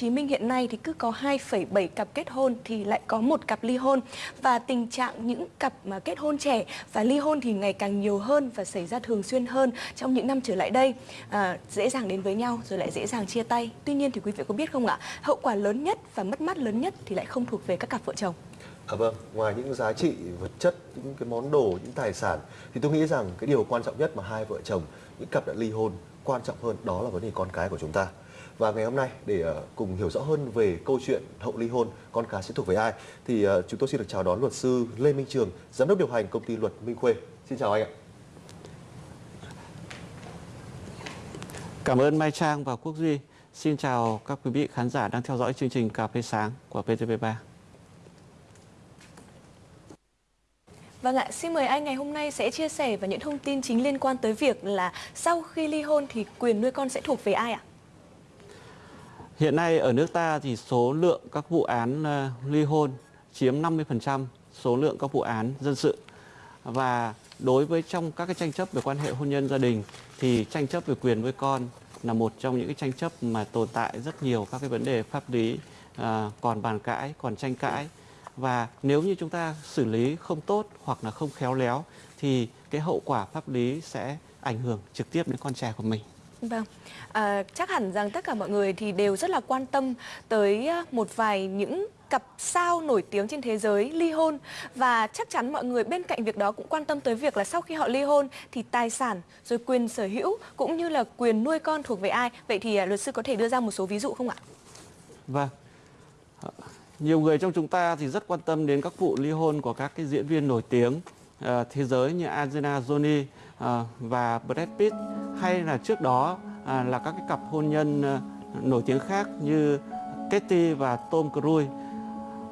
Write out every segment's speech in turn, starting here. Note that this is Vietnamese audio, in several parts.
Chí Minh hiện nay thì cứ có 2,7 cặp kết hôn thì lại có một cặp ly hôn. Và tình trạng những cặp mà kết hôn trẻ và ly hôn thì ngày càng nhiều hơn và xảy ra thường xuyên hơn trong những năm trở lại đây. À, dễ dàng đến với nhau rồi lại dễ dàng chia tay. Tuy nhiên thì quý vị có biết không ạ? Hậu quả lớn nhất và mất mát lớn nhất thì lại không thuộc về các cặp vợ chồng. À vâng, ngoài những giá trị vật chất, những cái món đồ, những tài sản thì tôi nghĩ rằng cái điều quan trọng nhất mà hai vợ chồng, những cặp đã ly hôn quan trọng hơn đó là vấn đề con cái của chúng ta. Và ngày hôm nay để uh, cùng hiểu rõ hơn về câu chuyện hậu ly hôn con cái sẽ thuộc về ai thì uh, chúng tôi xin được chào đón luật sư Lê Minh Trường, giám đốc điều hành công ty luật Minh Khuê. Xin chào anh ạ. Cảm ơn Mai Trang và Quốc Duy. Xin chào các quý vị khán giả đang theo dõi chương trình Cà phê sáng của VTV3. Vâng ạ, xin mời anh ngày hôm nay sẽ chia sẻ và những thông tin chính liên quan tới việc là sau khi ly hôn thì quyền nuôi con sẽ thuộc về ai ạ? Hiện nay ở nước ta thì số lượng các vụ án ờ, ly hôn chiếm 50% số lượng các vụ án dân sự. Và đối với trong các cái tranh chấp về quan hệ hôn nhân gia đình thì tranh chấp về quyền với con là một trong những cái tranh chấp mà tồn tại rất nhiều các cái vấn đề pháp lý à, còn bàn cãi, còn tranh cãi và nếu như chúng ta xử lý không tốt hoặc là không khéo léo thì cái hậu quả pháp lý sẽ ảnh hưởng trực tiếp đến con trẻ của mình. Vâng, à, chắc hẳn rằng tất cả mọi người thì đều rất là quan tâm tới à, một vài những cặp sao nổi tiếng trên thế giới ly hôn và chắc chắn mọi người bên cạnh việc đó cũng quan tâm tới việc là sau khi họ ly hôn thì tài sản rồi quyền sở hữu cũng như là quyền nuôi con thuộc về ai. Vậy thì à, luật sư có thể đưa ra một số ví dụ không ạ? Vâng. Ờ, nhiều người trong chúng ta thì rất quan tâm đến các vụ ly hôn của các cái diễn viên nổi tiếng uh, thế giới như Angelina Jolie uh, và Brad Pitt hay là trước đó à, là các cái cặp hôn nhân à, nổi tiếng khác như Katy và Tom Cruise.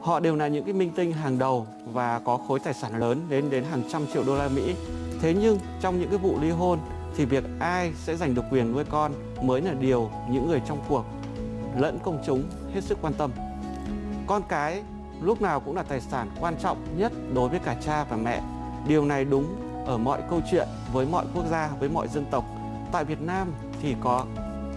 Họ đều là những cái minh tinh hàng đầu và có khối tài sản lớn đến đến hàng trăm triệu đô la Mỹ. Thế nhưng trong những cái vụ ly hôn thì việc ai sẽ giành được quyền nuôi con mới là điều những người trong cuộc lẫn công chúng hết sức quan tâm. Con cái lúc nào cũng là tài sản quan trọng nhất đối với cả cha và mẹ. Điều này đúng ở mọi câu chuyện với mọi quốc gia, với mọi dân tộc. Tại Việt Nam thì có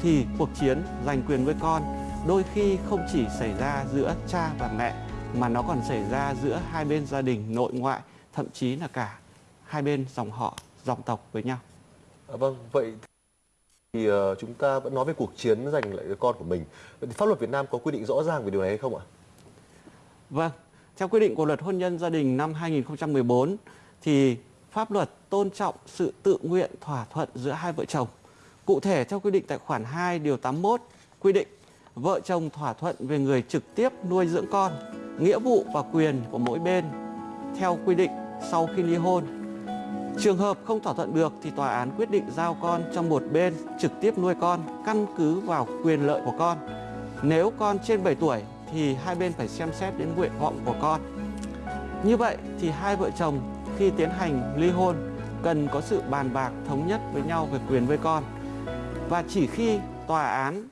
thì cuộc chiến giành quyền nuôi con đôi khi không chỉ xảy ra giữa cha và mẹ mà nó còn xảy ra giữa hai bên gia đình nội ngoại, thậm chí là cả hai bên dòng họ, dòng tộc với nhau. À, vâng, vậy thì uh, chúng ta vẫn nói về cuộc chiến giành lại con của mình. Vậy thì pháp luật Việt Nam có quy định rõ ràng về điều này hay không ạ? Vâng, theo quy định của luật hôn nhân gia đình năm 2014 thì pháp luật tôn trọng sự tự nguyện thỏa thuận giữa hai vợ chồng. Cụ thể theo quy định tại khoản 2 điều 81 quy định vợ chồng thỏa thuận về người trực tiếp nuôi dưỡng con, nghĩa vụ và quyền của mỗi bên theo quy định sau khi ly hôn. Trường hợp không thỏa thuận được thì tòa án quyết định giao con cho một bên trực tiếp nuôi con căn cứ vào quyền lợi của con. Nếu con trên 7 tuổi thì hai bên phải xem xét đến nguyện vọng của con. Như vậy thì hai vợ chồng khi tiến hành ly hôn cần có sự bàn bạc thống nhất với nhau về quyền với con. Và chỉ khi tòa án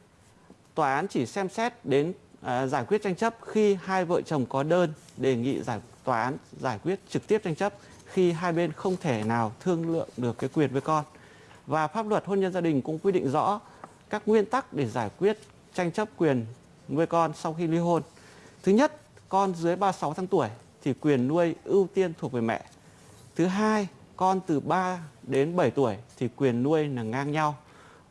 tòa án chỉ xem xét đến à, giải quyết tranh chấp khi hai vợ chồng có đơn đề nghị giải tòa án giải quyết trực tiếp tranh chấp khi hai bên không thể nào thương lượng được cái quyền với con. Và pháp luật hôn nhân gia đình cũng quy định rõ các nguyên tắc để giải quyết tranh chấp quyền nuôi con sau khi ly hôn. Thứ nhất, con dưới 36 tháng tuổi thì quyền nuôi ưu tiên thuộc về mẹ. Thứ hai, con từ 3 đến 7 tuổi thì quyền nuôi là ngang nhau.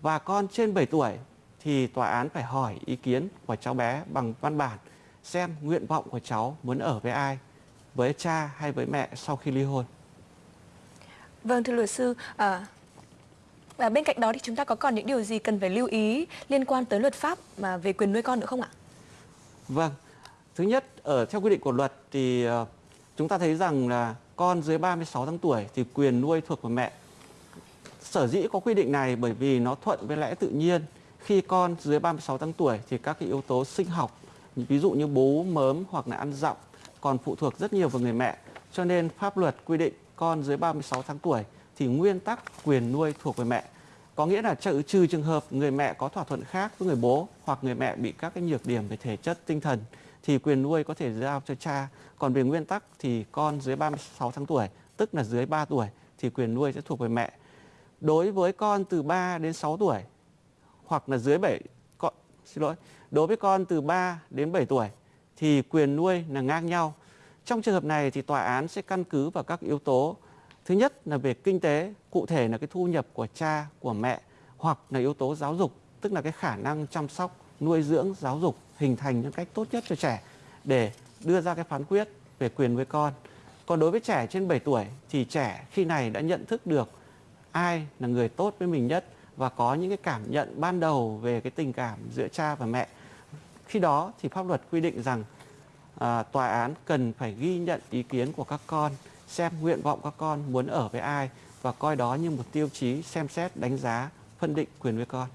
Và con trên 7 tuổi thì tòa án phải hỏi ý kiến của cháu bé bằng văn bản xem nguyện vọng của cháu muốn ở với ai, với cha hay với mẹ sau khi ly hôn. Vâng thưa luật sư, à, và bên cạnh đó thì chúng ta có còn những điều gì cần phải lưu ý liên quan tới luật pháp mà về quyền nuôi con nữa không ạ? Vâng. Thứ nhất, ở theo quy định của luật thì uh, chúng ta thấy rằng là con dưới 36 tháng tuổi thì quyền nuôi thuộc về mẹ. Sở dĩ có quy định này bởi vì nó thuận với lẽ tự nhiên. Khi con dưới 36 tháng tuổi thì các cái yếu tố sinh học, ví dụ như bú, mớm hoặc là ăn dặm còn phụ thuộc rất nhiều vào người mẹ. Cho nên pháp luật quy định con dưới 36 tháng tuổi thì nguyên tắc quyền nuôi thuộc về mẹ. Có nghĩa là trừ, trừ trường hợp người mẹ có thỏa thuận khác với người bố hoặc người mẹ bị các cái nhược điểm về thể chất tinh thần thì quyền nuôi có thể giao cho cha. Còn về nguyên tắc thì con dưới 36 tháng tuổi, tức là dưới 3 tuổi thì quyền nuôi sẽ thuộc về mẹ. Đối với con từ 3 đến 6 tuổi hoặc là dưới 7 con, xin lỗi, Đối với con từ 3 đến 7 tuổi thì quyền nuôi là ngang nhau. Trong trường hợp này thì tòa án sẽ căn cứ vào các yếu tố. Thứ nhất là về kinh tế, cụ thể là cái thu nhập của cha, của mẹ hoặc là yếu tố giáo dục, tức là cái khả năng chăm sóc, nuôi dưỡng, giáo dục hình thành những cách tốt nhất cho trẻ để đưa ra cái phán quyết về quyền với con. Còn đối với trẻ trên 7 tuổi thì trẻ khi này đã nhận thức được ai là người tốt với mình nhất và có những cái cảm nhận ban đầu về cái tình cảm giữa cha và mẹ. Khi đó thì pháp luật quy định rằng à, tòa án cần phải ghi nhận ý kiến của các con, xem nguyện vọng các con muốn ở với ai và coi đó như một tiêu chí xem xét đánh giá phân định quyền với con.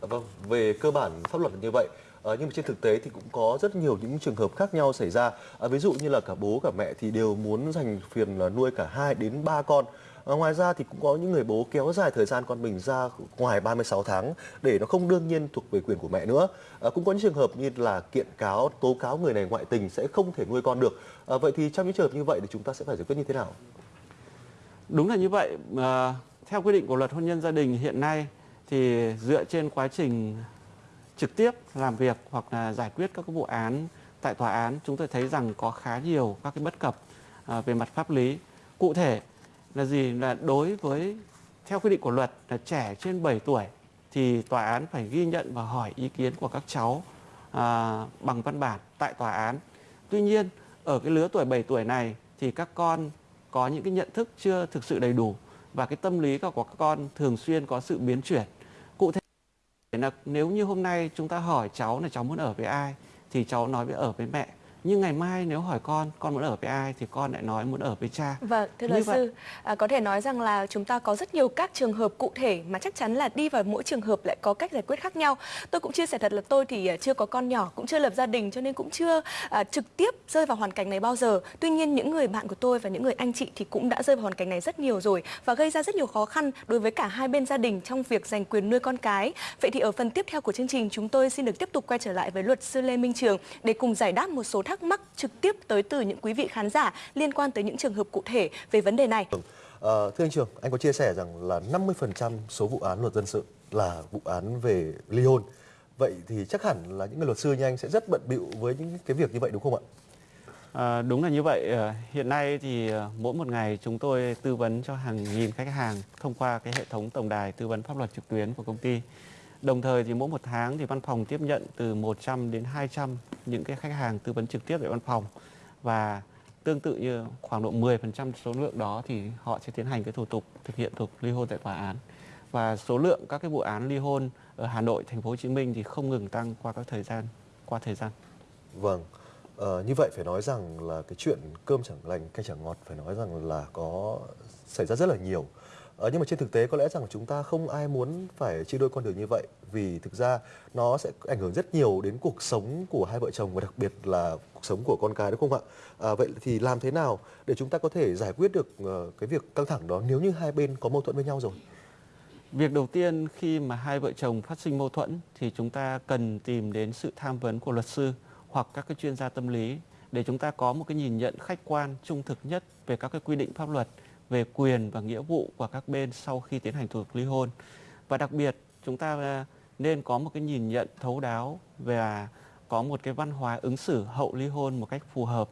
Vâng, về cơ bản pháp luật là như vậy. À, nhưng mà trên thực tế thì cũng có rất nhiều những trường hợp khác nhau xảy ra. À, ví dụ như là cả bố cả mẹ thì đều muốn dành phiền là nuôi cả hai đến ba con. À, ngoài ra thì cũng có những người bố kéo dài thời gian con mình ra ngoài 36 tháng để nó không đương nhiên thuộc về quyền của mẹ nữa. À, cũng có những trường hợp như là kiện cáo, tố cáo người này ngoại tình sẽ không thể nuôi con được. À, vậy thì trong những trường hợp như vậy thì chúng ta sẽ phải giải quyết như thế nào? Đúng là như vậy. À, theo quy định của luật hôn nhân gia đình hiện nay thì dựa trên quá trình trực tiếp làm việc hoặc là giải quyết các vụ án tại tòa án chúng tôi thấy rằng có khá nhiều các cái bất cập à, về mặt pháp lý. Cụ thể là gì? Là đối với theo quy định của luật là trẻ trên 7 tuổi thì tòa án phải ghi nhận và hỏi ý kiến của các cháu à, bằng văn bản tại tòa án. Tuy nhiên ở cái lứa tuổi 7 tuổi này thì các con có những cái nhận thức chưa thực sự đầy đủ và cái tâm lý của các con thường xuyên có sự biến chuyển nếu như hôm nay chúng ta hỏi cháu là cháu muốn ở với ai, thì cháu nói với ở với mẹ nhưng ngày mai nếu hỏi con con muốn ở với ai thì con lại nói muốn ở với cha. Vâng thưa luật sư à, có thể nói rằng là chúng ta có rất nhiều các trường hợp cụ thể mà chắc chắn là đi vào mỗi trường hợp lại có cách giải quyết khác nhau. Tôi cũng chia sẻ thật là tôi thì à, chưa có con nhỏ cũng chưa lập gia đình cho nên cũng chưa à, trực tiếp rơi vào hoàn cảnh này bao giờ. Tuy nhiên những người bạn của tôi và những người anh chị thì cũng đã rơi vào hoàn cảnh này rất nhiều rồi và gây ra rất nhiều khó khăn đối với cả hai bên gia đình trong việc giành quyền nuôi con cái. Vậy thì ở phần tiếp theo của chương trình chúng tôi xin được tiếp tục quay trở lại với luật sư Lê Minh Trường để cùng giải đáp một số thắc mắc trực tiếp tới từ những quý vị khán giả liên quan tới những trường hợp cụ thể về vấn đề này. À, thưa anh Trường, anh có chia sẻ rằng là 50% số vụ án luật dân sự là vụ án về ly hôn. Vậy thì chắc hẳn là những người luật sư như anh sẽ rất bận bịu với những cái việc như vậy đúng không ạ? À, đúng là như vậy. Ờ, hiện nay thì mỗi một ngày chúng tôi tư vấn cho hàng nghìn khách hàng thông qua cái hệ thống tổng đài tư vấn pháp luật trực tuyến của công ty. Đồng thời thì mỗi một tháng thì văn phòng tiếp nhận từ 100 đến 200 những cái khách hàng tư vấn trực tiếp tại văn phòng và tương tự như khoảng độ 10% số lượng đó thì họ sẽ tiến hành cái thủ tục thực hiện thủ tục ly hôn tại tòa án. Và số lượng các cái vụ án ly hôn ở Hà Nội, thành phố Hồ Chí Minh thì không ngừng tăng qua các thời gian qua thời gian. Vâng. Ờ, như vậy phải nói rằng là cái chuyện cơm chẳng lành canh chẳng ngọt phải nói rằng là có xảy ra rất là nhiều Ờ, nhưng mà trên thực tế có lẽ rằng chúng ta không ai muốn phải chia đôi con đường như vậy vì thực ra nó sẽ ảnh hưởng rất nhiều đến cuộc sống của hai vợ chồng và đặc biệt là cuộc sống của con cái đúng không ạ? À, vậy thì làm thế nào để chúng ta có thể giải quyết được uh, cái việc căng thẳng đó nếu như hai bên có mâu thuẫn với nhau rồi? Việc đầu tiên khi mà hai vợ chồng phát sinh mâu thuẫn thì chúng ta cần tìm đến sự tham vấn của luật sư hoặc các cái chuyên gia tâm lý để chúng ta có một cái nhìn nhận khách quan trung thực nhất về các cái quy định pháp luật về quyền và nghĩa vụ của các bên sau khi tiến hành thủ tục ly hôn. Và đặc biệt chúng ta à, nên có một cái nhìn nhận thấu đáo và có một cái văn hóa ứng xử hậu ly hôn một cách phù hợp.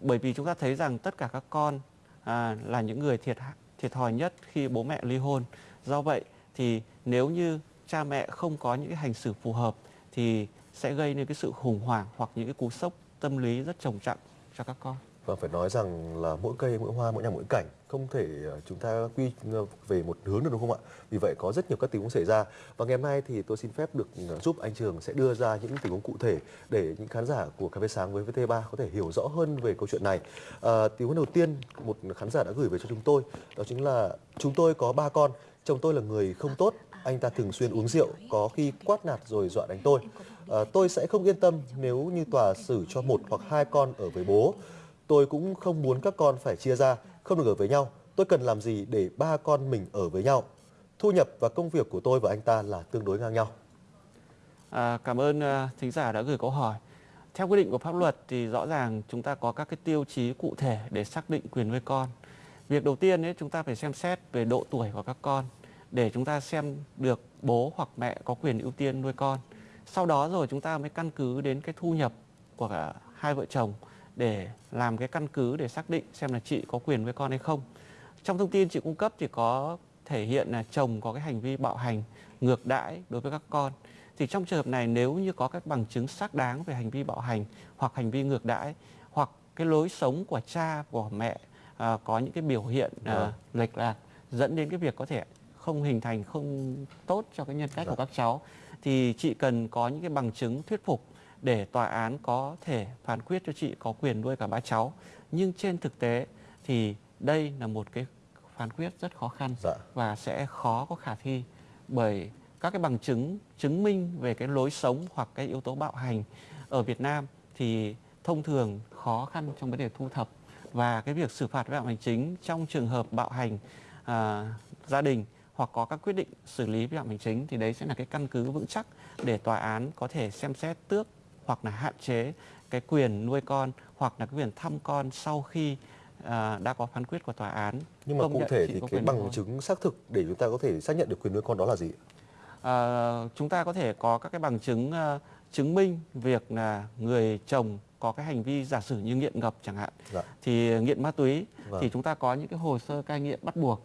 Bởi vì chúng ta thấy rằng tất cả các con à, là những người thiệt thiệt thòi nhất khi bố mẹ ly hôn. Do vậy thì nếu như cha mẹ không có những cái hành xử phù hợp thì sẽ gây nên cái sự khủng hoảng hoặc những cái cú sốc tâm lý rất trầm trọng cho các con và phải nói rằng là mỗi cây mỗi hoa mỗi nhà mỗi cảnh không thể ờ, chúng ta quy ờ, về một hướng được đúng không ạ? Vì vậy có rất nhiều các tình huống xảy ra. Và ngày hôm nay thì tôi xin phép được ờ, giúp anh trường sẽ đưa ra những tình huống cụ thể để những khán giả của cà phê sáng với VT3 có thể hiểu rõ hơn về câu chuyện này. À, tình huống đầu tiên một khán giả đã gửi về cho chúng tôi đó chính là chúng tôi có ba con chồng tôi là người không tốt anh ta thường xuyên uống rượu có khi quát nạt rồi dọa đánh tôi. À, tôi sẽ không yên tâm nếu như tòa xử cho một hoặc hai con ở với bố. Tôi cũng không muốn các con phải chia ra, không được ở với nhau. Tôi cần làm gì để ba con mình ở với nhau? Thu nhập và công việc của tôi và anh ta là tương đối ngang nhau. À, cảm ơn uh, thính giả đã gửi câu hỏi. Theo quy định của pháp luật thì rõ ràng chúng ta có các cái tiêu chí cụ thể để xác định quyền nuôi con. Việc đầu tiên ấy chúng ta phải xem xét về độ tuổi của các con để chúng ta xem được bố hoặc mẹ có quyền ưu tiên nuôi con. sau đó rồi chúng ta mới căn cứ đến cái thu nhập của cả hai vợ chồng để làm cái căn cứ để xác định xem là chị có quyền với con hay không. Trong thông tin chị cung cấp thì có thể hiện là chồng có cái hành vi bạo hành, ngược đãi đối với các con. Thì trong trường hợp này nếu như có các bằng chứng xác đáng về hành vi bạo hành hoặc hành vi ngược đãi hoặc cái lối sống của cha của mẹ à, có những cái biểu hiện à, Vâng. lệch lạc dẫn đến cái việc có thể không hình thành không tốt cho cái nhân cách Dạ. của các cháu thì chị cần có những cái bằng chứng thuyết phục để tòa án có thể phán quyết cho chị có quyền nuôi cả ba cháu nhưng trên thực tế thì đây là một cái phán quyết rất khó khăn Dạ. và sẽ khó có khả thi bởi các cái bằng chứng chứng minh về cái lối sống hoặc cái yếu tố bạo hành ở Việt Nam thì thông thường khó khăn trong vấn đề thu thập và cái việc xử phạt vi phạm hành chính trong trường hợp bạo hành à, gia đình hoặc có các quyết định xử lý vi phạm hành chính thì đấy sẽ là cái căn cứ vững chắc để tòa án có thể xem xét tước hoặc là hạn chế cái quyền nuôi con hoặc là cái quyền thăm con sau khi à, đã có phán quyết của tòa án Nhưng mà cụ thể thì cái bằng chứng xác thực để chúng ta có thể xác nhận được quyền nuôi con đó là gì? À, chúng ta có thể có các cái bằng chứng à, chứng minh việc là người chồng có cái hành vi giả sử như nghiện ngập chẳng hạn Dạ. thì nghiện ma túy Vâng. thì chúng ta có những cái hồ sơ cai nghiện bắt buộc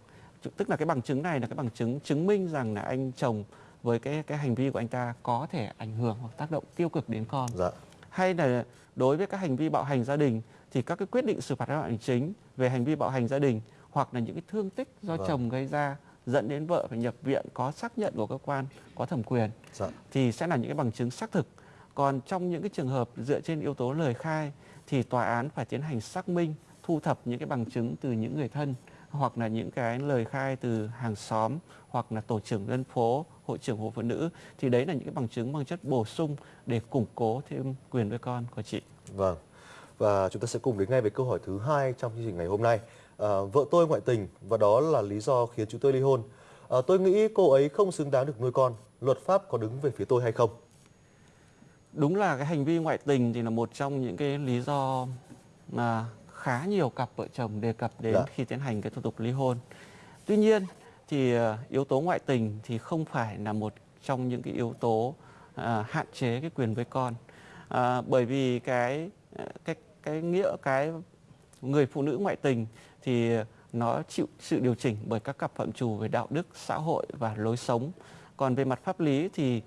tức là cái bằng chứng này là cái bằng chứng chứng minh rằng là anh chồng với cái cái hành vi của anh ta có thể ảnh hưởng hoặc tác động tiêu cực đến con Dạ. hay là đối với các hành vi bạo hành gia đình thì các cái quyết định xử phạt vi phạm hành chính về hành vi bạo hành gia đình hoặc là những cái thương tích do Vâng. chồng gây ra dẫn đến vợ phải nhập viện có xác nhận của cơ quan có thẩm quyền Dạ. thì sẽ là những cái bằng chứng xác thực. Còn trong những cái trường hợp dựa trên yếu tố lời khai thì tòa án phải tiến hành xác minh, thu thập những cái bằng chứng từ những người thân hoặc là những cái lời khai từ hàng xóm hoặc là tổ trưởng dân phố, hội trưởng hội phụ nữ thì đấy là những cái bằng chứng mang chất bổ sung để củng cố thêm quyền nuôi con của chị. Vâng. Và chúng ta sẽ cùng đến ngay với câu hỏi thứ hai trong chương trình ngày hôm nay. À, vợ tôi ngoại tình và đó là lý do khiến chúng tôi ly hôn. À, tôi nghĩ cô ấy không xứng đáng được nuôi con. Luật pháp có đứng về phía tôi hay không? Đúng là cái hành vi ngoại tình thì là một trong những cái lý do mà khá nhiều cặp vợ chồng đề cập đến Dạ. khi tiến hành cái thủ tục ly hôn. Tuy nhiên thì ờ, yếu tố ngoại tình thì không phải là một trong những cái yếu tố à, hạn chế cái quyền với con. À, bởi vì cái cái cái nghĩa cái người phụ nữ ngoại tình thì nó chịu sự điều chỉnh bởi các cặp phạm trù về đạo đức, xã hội và lối sống. Còn về mặt pháp lý thì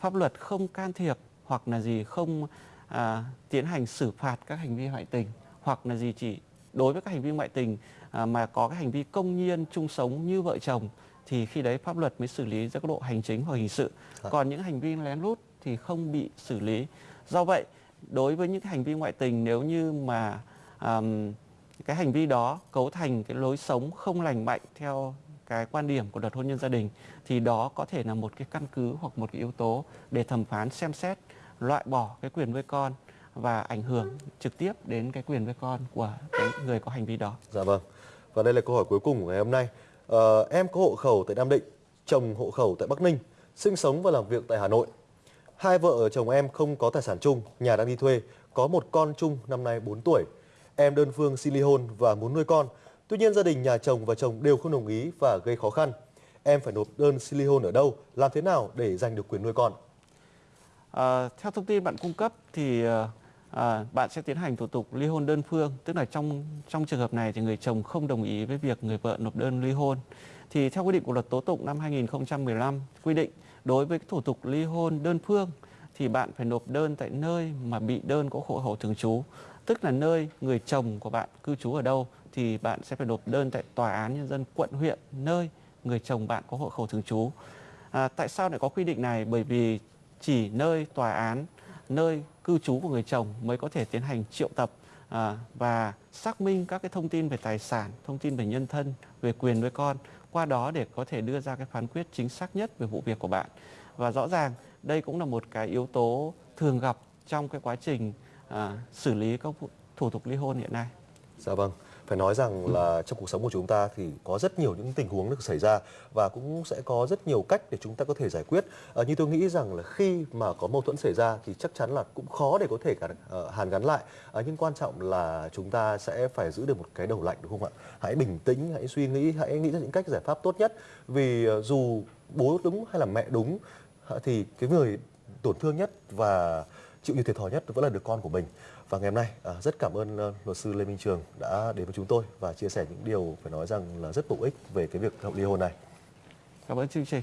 pháp luật không can thiệp hoặc là gì không à, tiến hành xử phạt các hành vi ngoại tình hoặc là gì chỉ đối với các hành vi ngoại tình à, mà có cái hành vi công nhiên chung sống như vợ chồng thì khi đấy pháp luật mới xử lý ra cấp độ hành chính hoặc hình sự. Dạ. Còn những hành vi lén lút thì không bị xử lý. Do vậy, đối với những cái hành vi ngoại tình nếu như mà àm, cái hành vi đó cấu thành cái lối sống không lành mạnh theo cái quan điểm của luật hôn nhân gia đình thì đó có thể là một cái căn cứ hoặc một cái yếu tố để thẩm phán xem xét loại bỏ cái quyền nuôi con và ảnh hưởng trực tiếp đến cái quyền nuôi con của cái người có hành vi đó. Dạ vâng. Và đây là câu hỏi cuối cùng của ngày hôm nay. Ờ, em có hộ khẩu tại Nam Định, chồng hộ khẩu tại Bắc Ninh, sinh sống và làm việc tại Hà Nội. Hai vợ chồng em không có tài sản chung, nhà đang đi thuê, có một con chung năm nay 4 tuổi. Em đơn phương xin ly hôn và muốn nuôi con. Tuy nhiên gia đình nhà chồng và chồng đều không đồng ý và gây khó khăn. Em phải nộp đơn xin ly hôn ở đâu, làm thế nào để giành được quyền nuôi con? À, theo thông tin bạn cung cấp thì à, bạn sẽ tiến hành thủ tục ly hôn đơn phương, tức là trong trong trường hợp này thì người chồng không đồng ý với việc người vợ nộp đơn ly hôn. Thì theo quy định của luật tố tụng năm 2015 quy định đối với thủ tục ly hôn đơn phương thì bạn phải nộp đơn tại nơi mà bị đơn có hộ khẩu thường trú, tức là nơi người chồng của bạn cư trú ở đâu thì bạn sẽ phải nộp đơn tại tòa án nhân dân quận huyện nơi người chồng bạn có hộ khẩu thường trú. À, tại sao lại có quy định này? Bởi vì chỉ nơi tòa án, nơi cư trú của người chồng mới có thể tiến hành triệu tập à, và xác minh các cái thông tin về tài sản, thông tin về nhân thân, về quyền nuôi con, qua đó để có thể đưa ra cái phán quyết chính xác nhất về vụ việc của bạn. Và rõ ràng đây cũng là một cái yếu tố thường gặp trong cái quá trình à, xử lý các thủ tục ly hôn hiện nay. Dạ vâng, phải nói rằng là trong cuộc sống của chúng ta thì có rất nhiều những tình huống được xảy ra và cũng sẽ có rất nhiều cách để chúng ta có thể giải quyết. À, như tôi nghĩ rằng là khi mà có mâu thuẫn xảy ra thì chắc chắn là cũng khó để có thể cả uh, hàn gắn lại. À, nhưng quan trọng là chúng ta sẽ phải giữ được một cái đầu lạnh đúng không ạ? Hãy bình tĩnh, hãy suy nghĩ, hãy nghĩ ra những cách giải pháp tốt nhất. Vì uh, dù bố đúng hay là mẹ đúng thì cái người tổn thương nhất và chịu nhiều thiệt thòi nhất vẫn là đứa con của mình. Và ngày hôm nay à, rất cảm ơn ờ, luật sư Lê Minh Trường đã đến với chúng tôi và chia sẻ những điều phải nói rằng là rất bổ ích về cái việc ly hôn này. Cảm ơn chương trình.